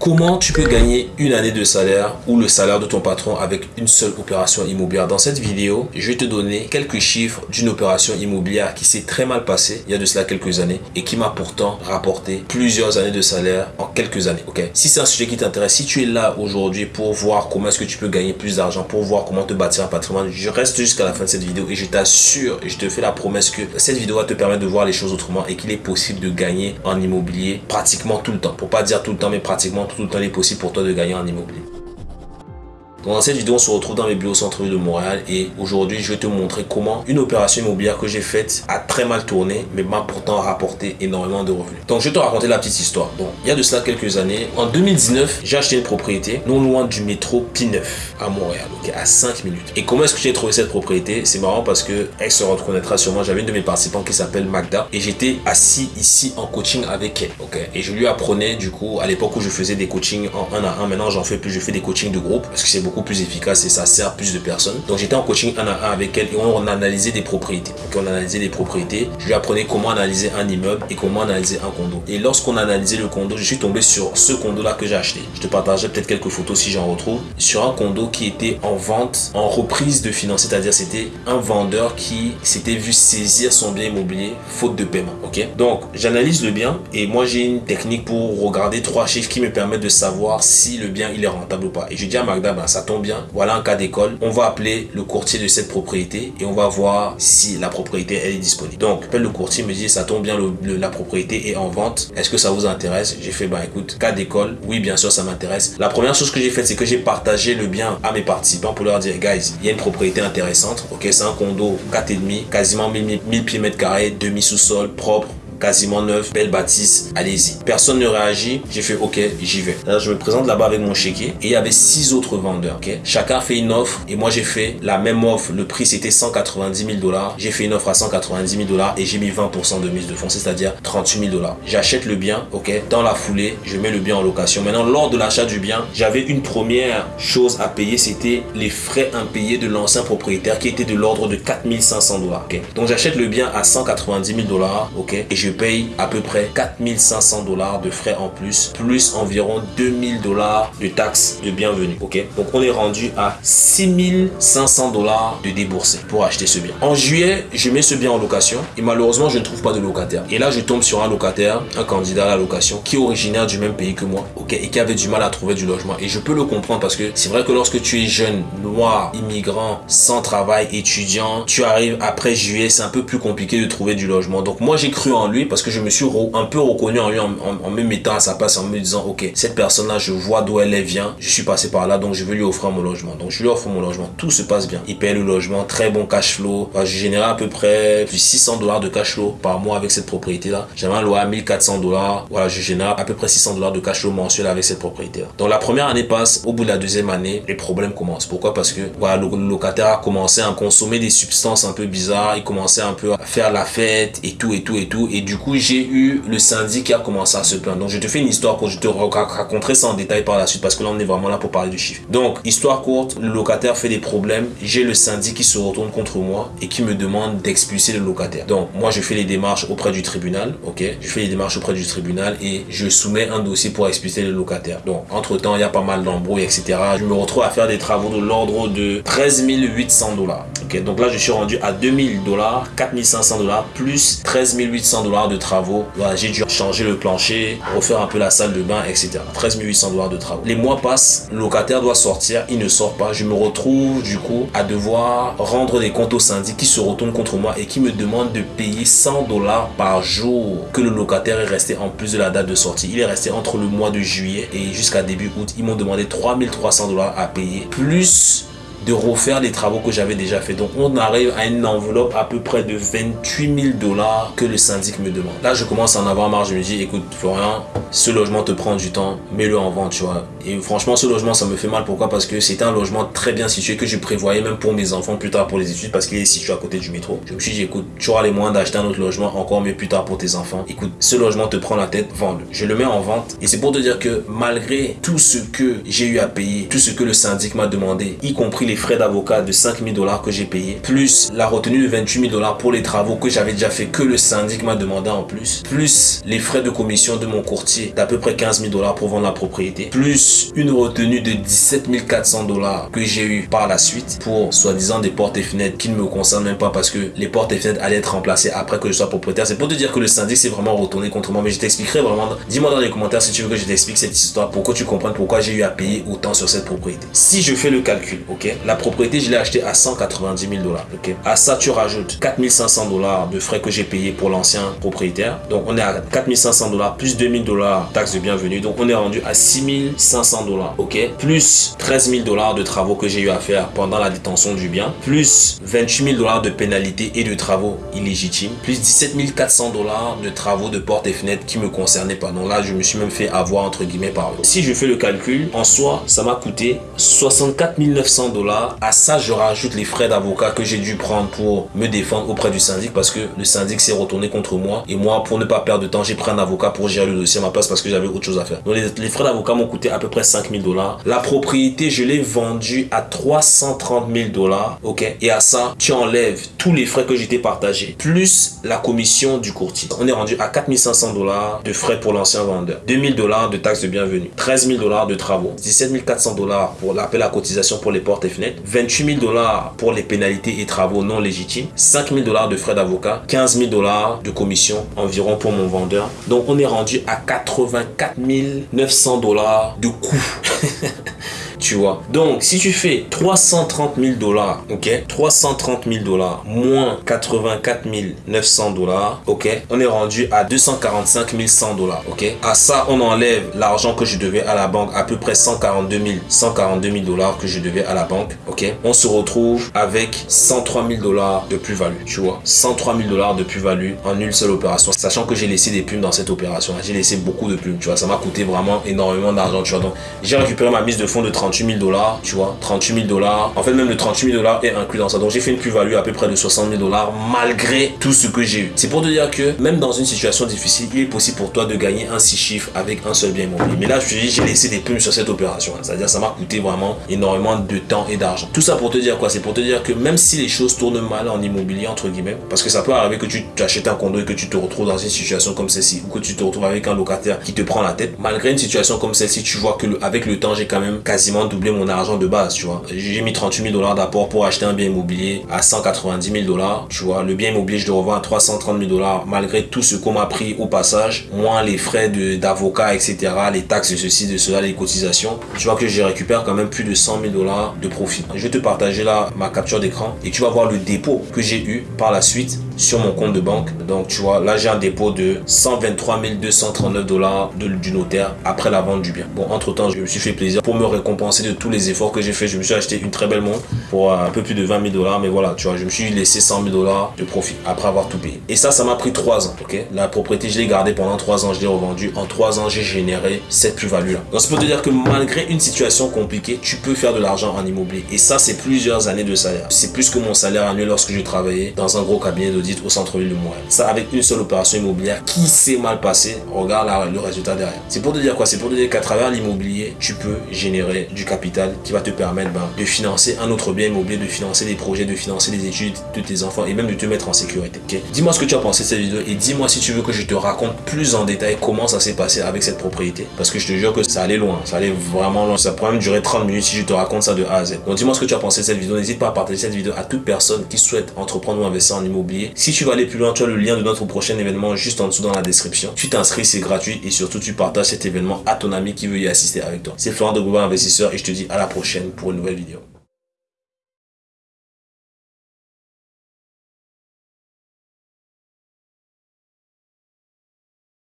Comment tu peux gagner une année de salaire ou le salaire de ton patron avec une seule opération immobilière? Dans cette vidéo, je vais te donner quelques chiffres d'une opération immobilière qui s'est très mal passée il y a de cela quelques années et qui m'a pourtant rapporté plusieurs années de salaire en quelques années. Si c'est un sujet qui t'intéresse, si tu es là aujourd'hui pour voir comment est-ce que tu peux gagner plus d'argent, pour voir comment te bâtir un patrimoine, je reste jusqu'à la fin de cette vidéo et je t'assure et je te fais la promesse que cette vidéo va te permettre de voir les choses autrement et qu'il est possible de gagner en immobilier pratiquement tout le temps. Pour pas dire tout le temps, mais pratiquement tout le temps il est possible pour toi de gagner en immobilier. Dans cette vidéo, on se retrouve dans mes bureaux centre-ville de Montréal et aujourd'hui, je vais te montrer comment une opération immobilière que j'ai faite a très mal tourné, mais m'a pourtant rapporté énormément de revenus. Donc, je vais te raconter la petite histoire. Donc, il y a de cela quelques années, en 2019, j'ai acheté une propriété non loin du métro P9 à Montréal, ok, à 5 minutes. Et comment est-ce que j'ai trouvé cette propriété? C'est marrant parce que elle se reconnaîtra sûrement. J'avais une de mes participants qui s'appelle Magda et j'étais assis ici en coaching avec elle, ok. Et je lui apprenais du coup à l'époque où je faisais des coachings en 1 à 1. Maintenant, j'en fais plus. Je fais des coachings de groupe parce que c'est plus efficace et ça sert plus de personnes. Donc j'étais en coaching un à un avec elle et on, analysait des propriétés. Donc on analysait des propriétés. Je lui apprenais comment analyser un immeuble et comment analyser un condo. Et lorsqu'on analysait le condo, je suis tombé sur ce condo là que j'ai acheté. Je te partagerai peut-être quelques photos si j'en retrouve. Sur un condo qui était en vente, en reprise de finances, c'est-à-dire c'était un vendeur qui s'était vu saisir son bien immobilier faute de paiement. Ok? Donc j'analyse le bien et moi j'ai une technique pour regarder trois chiffres qui me permettent de savoir si le bien il est rentable ou pas. Et je dis à Magda, ben, ça tombe bien, voilà un cas d'école. On va appeler le courtier de cette propriété et on va voir si la propriété elle est disponible. Donc, le courtier, me dit ça tombe bien, la propriété est en vente. Est-ce que ça vous intéresse? J'ai fait, bah écoute, cas d'école, oui bien sûr ça m'intéresse. La première chose que j'ai fait, c'est que j'ai partagé le bien à mes participants pour leur dire, guys, il y a une propriété intéressante. Ok, c'est un condo 4,5, quasiment 1000, 1000 pieds mètres carrés, demi-sous-sol, propre, quasiment neuf, belle bâtisse, allez-y. Personne ne réagit, j'ai fait ok, j'y vais. Là, je me présente là-bas avec mon chéquier et il y avait six autres vendeurs, ok? Chacun fait une offre et moi j'ai fait la même offre, le prix c'était 190 000 dollars. J'ai fait une offre à 190 000 dollars et j'ai mis 20% de mise de fonds, c'est-à-dire 38 000 dollars. J'achète le bien, ok? Dans la foulée, je mets le bien en location. Maintenant, lors de l'achat du bien, j'avais une première chose à payer, c'était les frais impayés de l'ancien propriétaire qui était de l'ordre de 4500 dollars, ok? Donc j'achète le bien à 190 000 dollars, ok? Et je paye à peu près 4500 dollars de frais en plus, plus environ 2000 dollars de taxes de bienvenue. Ok, donc on est rendu à 6500 dollars de déboursé pour acheter ce bien. En juillet, je mets ce bien en location et malheureusement, je ne trouve pas de locataire. Et là, je tombe sur un locataire, un candidat à la location qui est originaire du même pays que moi, ok, et qui avait du mal à trouver du logement. Et je peux le comprendre parce que c'est vrai que lorsque tu es jeune, noir, immigrant, sans travail, étudiant, tu arrives après juillet, c'est un peu plus compliqué de trouver du logement. Donc moi, j'ai cru en lui parce que je me suis un peu reconnu en lui en, me mettant à sa place, en me disant, ok, cette personne-là, je vois d'où elle vient, je suis passé par là, donc je veux lui offrir mon logement. Donc je lui offre mon logement, tout se passe bien. Il paye le logement, très bon cash flow. je générais à peu près plus 600 dollars de cash flow par mois avec cette propriété-là. J'avais un loyer à 1400 dollars. Voilà, je génère à peu près 600 dollars de cash flow mensuel avec cette propriété-là. Donc la première année passe, au bout de la deuxième année, les problèmes commencent. Pourquoi? Parce que voilà, le locataire a commencé à consommer des substances un peu bizarres, il commençait un peu à faire la fête et tout et tout et tout. Et du coup, j'ai eu le syndic qui a commencé à se plaindre. Donc, je te fais une histoire courte. Je te raconterai ça en détail par la suite parce que là, on est vraiment là pour parler du chiffre. Donc, histoire courte, le locataire fait des problèmes. J'ai le syndic qui se retourne contre moi et qui me demande d'expulser le locataire. Donc, moi, je fais les démarches auprès du tribunal. Ok? Je fais les démarches auprès du tribunal et je soumets un dossier pour expulser le locataire. Donc, entre-temps, il y a pas mal d'embrouilles, etc. Je me retrouve à faire des travaux de l'ordre de 13 800 dollars. Ok? Donc là, je suis rendu à 2000 dollars, 4500 dollars plus 13 800 de travaux voilà, j'ai dû changer le plancher, refaire un peu la salle de bain, etc. 13 800 dollars de travaux. Les mois passent, le locataire doit sortir, il ne sort pas. Je me retrouve du coup à devoir rendre des comptes au syndic qui se retourne contre moi et qui me demande de payer 100 dollars par jour que le locataire est resté en plus de la date de sortie. Il est resté entre le mois de juillet et jusqu'à début août. Ils m'ont demandé 3300 dollars à payer plus de refaire les travaux que j'avais déjà fait. Donc on arrive à une enveloppe à peu près de 28 000 dollars que le syndic me demande. Là je commence à en avoir marre, je me dis écoute Florian, ce logement te prend du temps, mets-le en vente, tu vois. Et franchement ce logement ça me fait mal, pourquoi? Parce que c'était un logement très bien situé que je prévoyais même pour mes enfants plus tard pour les études parce qu'il est situé à côté du métro. Je me suis dit écoute, tu auras les moyens d'acheter un autre logement encore mieux plus tard pour tes enfants. Écoute, ce logement te prend la tête, vends-le. Je le mets en vente et c'est pour te dire que malgré tout ce que j'ai eu à payer, tout ce que le syndic m'a demandé, y compris les frais d'avocat de 5000 dollars que j'ai payé, plus la retenue de 28 000 dollars pour les travaux que j'avais déjà fait, que le syndic m'a demandé en plus, plus les frais de commission de mon courtier d'à peu près 15 000 dollars pour vendre la propriété, plus une retenue de 17 400 dollars que j'ai eu par la suite pour soi-disant des portes et fenêtres qui ne me concernent même pas parce que les portes et fenêtres allaient être remplacées après que je sois propriétaire. C'est pour te dire que le syndic s'est vraiment retourné contre moi, mais je t'expliquerai vraiment. Dis-moi dans les commentaires si tu veux que je t'explique cette histoire, pour que tu comprennes pourquoi j'ai eu à payer autant sur cette propriété. Si je fais le calcul, ok, la propriété, je l'ai achetée à 190 000 dollars, ok. À ça, tu rajoutes 4500 dollars de frais que j'ai payé pour l'ancien propriétaire. Donc, on est à 4500 dollars plus 2000 dollars taxes de bienvenue. Donc, on est rendu à 6500 dollars, ok? Plus 13 000 dollars de travaux que j'ai eu à faire pendant la détention du bien, plus 28 000 dollars de pénalités et de travaux illégitimes, plus 17 400 dollars de travaux de portes et fenêtres qui me concernaient pas. Donc là, je me suis même fait avoir entre guillemets par eux. Si je fais le calcul, en soi, ça m'a coûté 64 900 dollars. À ça, je rajoute les frais d'avocat que j'ai dû prendre pour me défendre auprès du syndic parce que le syndic s'est retourné contre moi. Et moi, pour ne pas perdre de temps, j'ai pris un avocat pour gérer le dossier à ma place parce que j'avais autre chose à faire. Donc les, frais d'avocat m'ont coûté à peu près 5000 dollars. La propriété, je l'ai vendue à 330 000 dollars. Ok? Et à ça, tu enlèves tous les frais que j'étais partagé, plus la commission du courtier. On est rendu à 4500 dollars de frais pour l'ancien vendeur, 2000 dollars de taxes de bienvenue, 13 000 dollars de travaux, 17 400 dollars pour l'appel à cotisation pour les portes et fenêtres, 28 000 dollars pour les pénalités et travaux non légitimes, 5 000 dollars de frais d'avocat, 15 000 dollars de commission environ pour mon vendeur. Donc on est rendu à 84 900 dollars de coup. tu vois. Donc, si tu fais 330 000 dollars, ok, 330 000 dollars moins 84 900 dollars, ok, on est rendu à 245 100 dollars, ok. À ça, on enlève l'argent que je devais à la banque, à peu près 142 000, 142 000 dollars que je devais à la banque, ok. On se retrouve avec 103 000 dollars de plus-value, tu vois. 103 000 dollars de plus-value en une seule opération, sachant que j'ai laissé des plumes dans cette opération. J'ai laissé beaucoup de plumes, tu vois. Ça m'a coûté vraiment énormément d'argent, tu vois. Donc, j'ai récupéré ma mise de fonds de 30 38 000 dollars, tu vois, 38 000 dollars. En fait, même le 38 000 dollars est inclus dans ça. Donc, j'ai fait une plus-value à peu près de 60 000 dollars malgré tout ce que j'ai eu. C'est pour te dire que même dans une situation difficile, il est possible pour toi de gagner un 6 chiffres avec un seul bien immobilier. Mais là, je te dis, j'ai laissé des plumes sur cette opération. C'est-à-dire, ça m'a coûté vraiment énormément de temps et d'argent. Tout ça pour te dire quoi? C'est pour te dire que même si les choses tournent mal en immobilier, entre guillemets, parce que ça peut arriver que tu achètes un condo et que tu te retrouves dans une situation comme celle-ci, ou que tu te retrouves avec un locataire qui te prend la tête, malgré une situation comme celle-ci, tu vois que avec le temps, j'ai quand même quasiment doubler mon argent de base, tu vois. J'ai mis 38 000 dollars d'apport pour acheter un bien immobilier à 190 000 dollars, tu vois. Le bien immobilier, je le revends à 330 000 dollars malgré tout ce qu'on m'a pris au passage, moins les frais d'avocat, etc., les taxes de ceci, de cela, les cotisations. Tu vois que j'ai récupère quand même plus de 100 000 dollars de profit. Je vais te partager là ma capture d'écran et tu vas voir le dépôt que j'ai eu par la suite sur mon compte de banque. Donc, tu vois, là, j'ai un dépôt de 123 239 dollars du notaire après la vente du bien. Bon, entre-temps, je me suis fait plaisir pour me récompenser de tous les efforts que j'ai fait. Je me suis acheté une très belle montre pour un peu plus de 20 000 dollars. Mais voilà, tu vois, je me suis laissé 100 000 dollars de profit après avoir tout payé. Et ça, ça m'a pris 3 ans, ok? La propriété, je l'ai gardée pendant 3 ans, je l'ai revendue. En 3 ans, j'ai généré cette plus-value là. Donc, c'est pour te dire que malgré une situation compliquée, tu peux faire de l'argent en immobilier. Et ça, c'est plusieurs années de salaire. C'est plus que mon salaire annuel lorsque je travaillais dans un gros cabinet d'audit au centre-ville de Montréal. Ça, avec une seule opération immobilière qui s'est mal passée, regarde le résultat derrière. C'est pour te dire quoi? C'est pour te dire qu'à travers l'immobilier, tu peux générer du capital qui va te permettre ben, de financer un autre bien immobilier, de financer des projets, de financer les études de tes enfants et même de te mettre en sécurité. Dis-moi ce que tu as pensé de cette vidéo et dis-moi si tu veux que je te raconte plus en détail comment ça s'est passé avec cette propriété. Parce que je te jure que ça allait loin, ça allait vraiment loin. Ça pourrait même durer 30 minutes si je te raconte ça de A à Z. Donc dis-moi ce que tu as pensé de cette vidéo. N'hésite pas à partager cette vidéo à toute personne qui souhaite entreprendre ou investir en immobilier. Si tu veux aller plus loin, tu as le lien de notre prochain événement juste en dessous dans la description. Tu t'inscris, c'est gratuit et surtout tu partages cet événement à ton ami qui veut y assister avec toi. C'est Florent de Google Investisseur et je te dis à la prochaine pour une nouvelle vidéo.